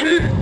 Hmm.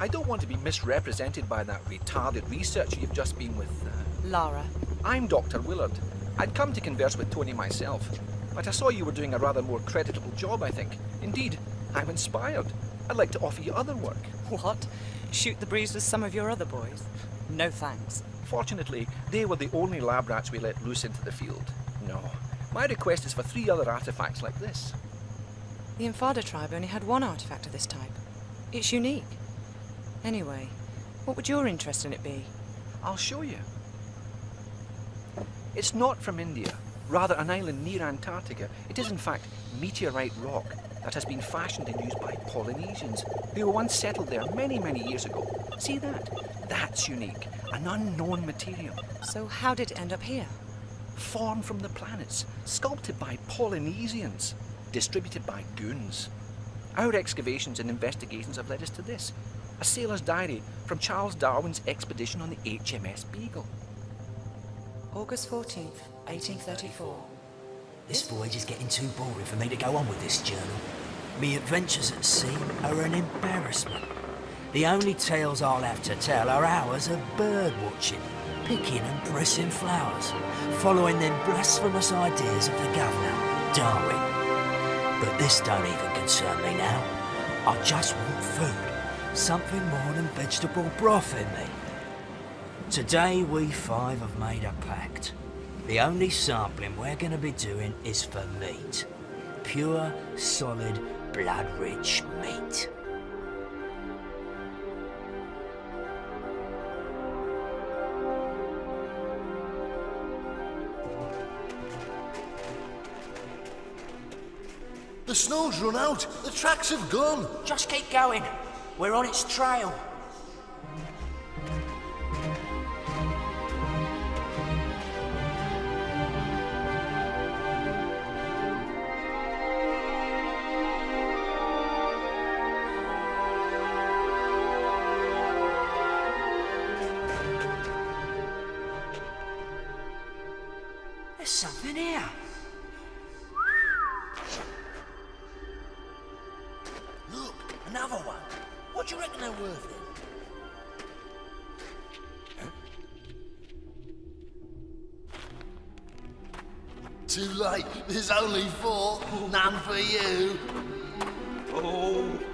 I don't want to be misrepresented by that retarded researcher you've just been with. Uh... Lara. I'm Dr. Willard. I'd come to converse with Tony myself, but I saw you were doing a rather more creditable job, I think. Indeed, I'm inspired. I'd like to offer you other work. What? Shoot the breeze with some of your other boys? No thanks. Fortunately, they were the only lab rats we let loose into the field. No. My request is for three other artifacts like this. The Infada tribe only had one artifact of this type. It's unique. Anyway, what would your interest in it be? I'll show you. It's not from India, rather an island near Antarctica. It is in fact meteorite rock that has been fashioned and used by Polynesians who once settled there many, many years ago. See that? That's unique. An unknown material. So how did it end up here? Formed from the planets, sculpted by Polynesians, distributed by goons. Our excavations and investigations have led us to this a sailor's diary from Charles Darwin's expedition on the HMS Beagle. August 14th, 1834. This voyage is getting too boring for me to go on with this journal. Me adventures at sea are an embarrassment. The only tales I'll have to tell are hours of bird watching, picking and pressing flowers, following them blasphemous ideas of the governor, Darwin. But this don't even concern me now. I just want food something more than vegetable broth in me. Today we five have made a pact. The only sampling we're going to be doing is for meat. Pure, solid, blood-rich meat. The snow's run out. The tracks have gone. Just keep going. We're on its trail. There's something here. Worth it? Too late. There's only four. None for you. Oh.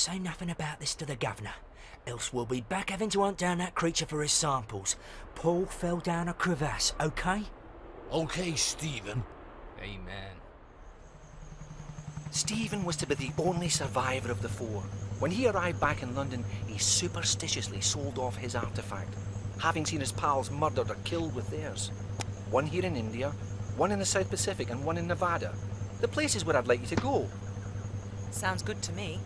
Say nothing about this to the governor, else we'll be back having to hunt down that creature for his samples. Paul fell down a crevasse, okay? Okay, Stephen. Amen. Stephen was to be the only survivor of the four. When he arrived back in London, he superstitiously sold off his artifact, having seen his pals murdered or killed with theirs. One here in India, one in the South Pacific, and one in Nevada. The places where I'd like you to go. Sounds good to me.